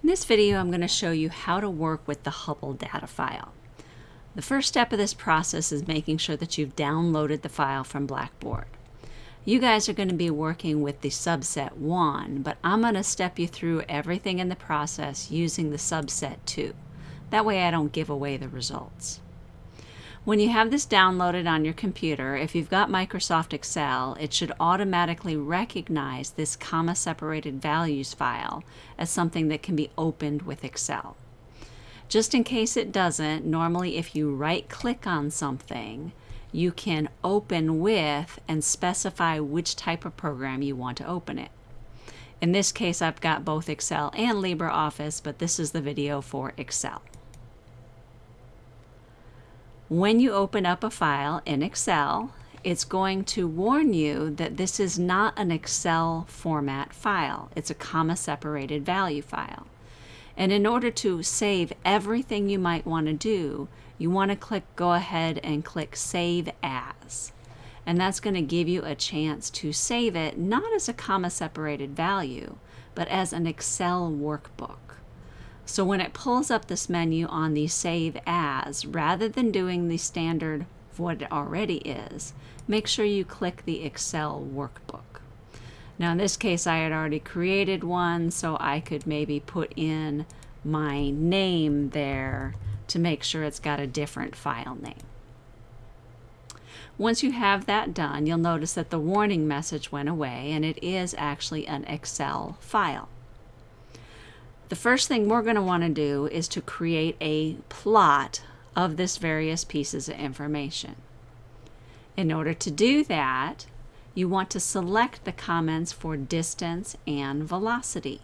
In this video, I'm going to show you how to work with the Hubble data file. The first step of this process is making sure that you've downloaded the file from Blackboard. You guys are going to be working with the subset 1, but I'm going to step you through everything in the process using the subset 2. That way I don't give away the results. When you have this downloaded on your computer, if you've got Microsoft Excel, it should automatically recognize this comma-separated values file as something that can be opened with Excel. Just in case it doesn't, normally if you right-click on something, you can open with and specify which type of program you want to open it. In this case, I've got both Excel and LibreOffice, but this is the video for Excel. When you open up a file in Excel, it's going to warn you that this is not an Excel format file. It's a comma separated value file. And in order to save everything you might want to do, you want to click go ahead and click save as. And that's going to give you a chance to save it not as a comma separated value, but as an Excel workbook. So when it pulls up this menu on the Save As, rather than doing the standard what it already is, make sure you click the Excel workbook. Now in this case I had already created one so I could maybe put in my name there to make sure it's got a different file name. Once you have that done, you'll notice that the warning message went away and it is actually an Excel file. The first thing we're going to want to do is to create a plot of this various pieces of information. In order to do that, you want to select the comments for distance and velocity.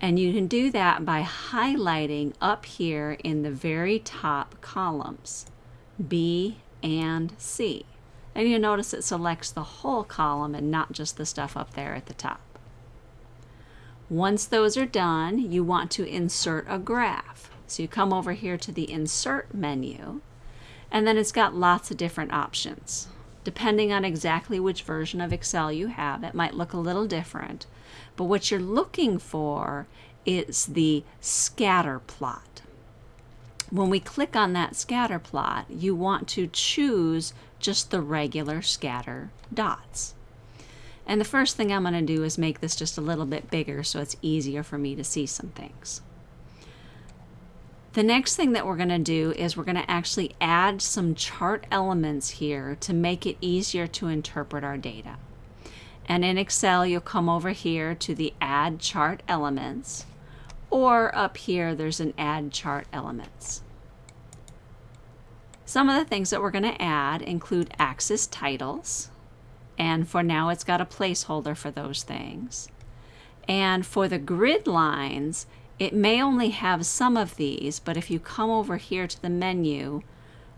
And you can do that by highlighting up here in the very top columns, B and C. And you notice it selects the whole column and not just the stuff up there at the top. Once those are done, you want to insert a graph. So you come over here to the Insert menu, and then it's got lots of different options. Depending on exactly which version of Excel you have, it might look a little different. But what you're looking for is the scatter plot. When we click on that scatter plot, you want to choose just the regular scatter dots. And the first thing I'm going to do is make this just a little bit bigger so it's easier for me to see some things. The next thing that we're going to do is we're going to actually add some chart elements here to make it easier to interpret our data. And in Excel, you'll come over here to the Add Chart Elements, or up here, there's an Add Chart Elements. Some of the things that we're going to add include axis titles, and for now, it's got a placeholder for those things. And for the grid lines, it may only have some of these, but if you come over here to the menu,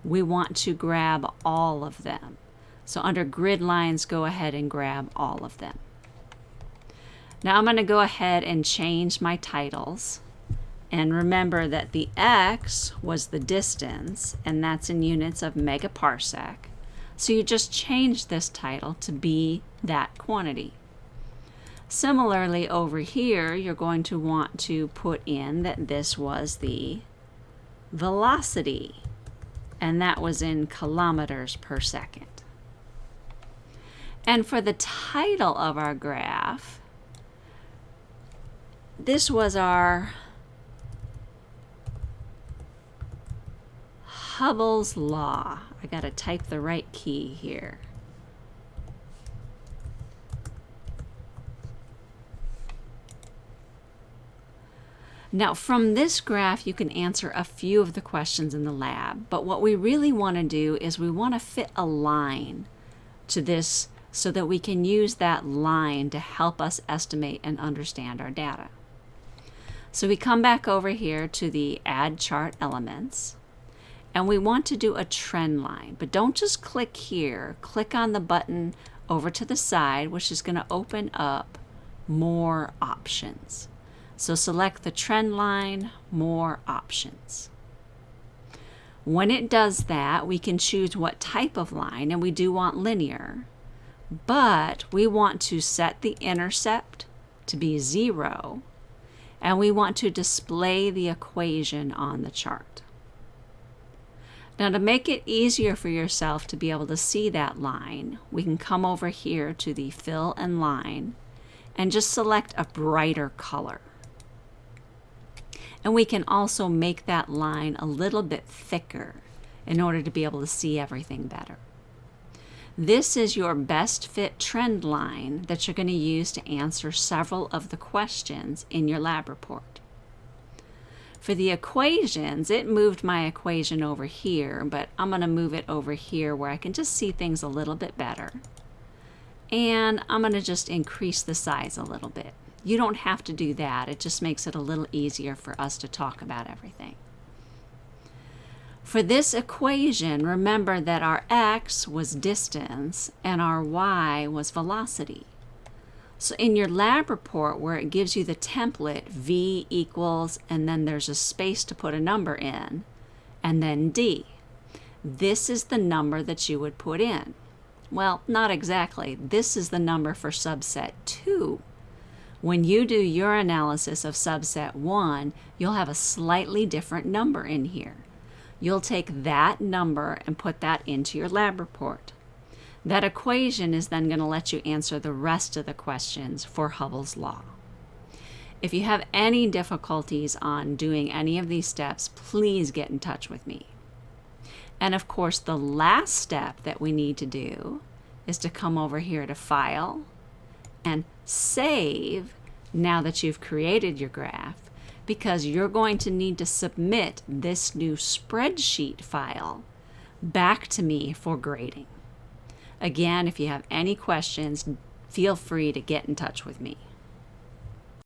we want to grab all of them. So under grid lines, go ahead and grab all of them. Now I'm going to go ahead and change my titles. And remember that the x was the distance, and that's in units of megaparsec. So you just change this title to be that quantity. Similarly over here, you're going to want to put in that this was the velocity, and that was in kilometers per second. And for the title of our graph, this was our Hubble's Law. I got to type the right key here. Now from this graph you can answer a few of the questions in the lab, but what we really want to do is we want to fit a line to this so that we can use that line to help us estimate and understand our data. So we come back over here to the Add Chart Elements, and we want to do a trend line. But don't just click here. Click on the button over to the side, which is going to open up more options. So select the trend line, more options. When it does that, we can choose what type of line, and we do want linear, but we want to set the intercept to be zero, and we want to display the equation on the chart. Now to make it easier for yourself to be able to see that line, we can come over here to the fill and line and just select a brighter color. And we can also make that line a little bit thicker in order to be able to see everything better. This is your best fit trend line that you're going to use to answer several of the questions in your lab report. For the equations, it moved my equation over here, but I'm going to move it over here where I can just see things a little bit better. And I'm going to just increase the size a little bit. You don't have to do that. It just makes it a little easier for us to talk about everything. For this equation, remember that our x was distance and our y was velocity. So in your lab report where it gives you the template, v equals, and then there's a space to put a number in, and then d. This is the number that you would put in. Well, not exactly. This is the number for subset 2. When you do your analysis of subset 1, you'll have a slightly different number in here you'll take that number and put that into your lab report. That equation is then going to let you answer the rest of the questions for Hubble's law. If you have any difficulties on doing any of these steps, please get in touch with me. And of course, the last step that we need to do is to come over here to File and Save now that you've created your graph because you're going to need to submit this new spreadsheet file back to me for grading. Again, if you have any questions, feel free to get in touch with me.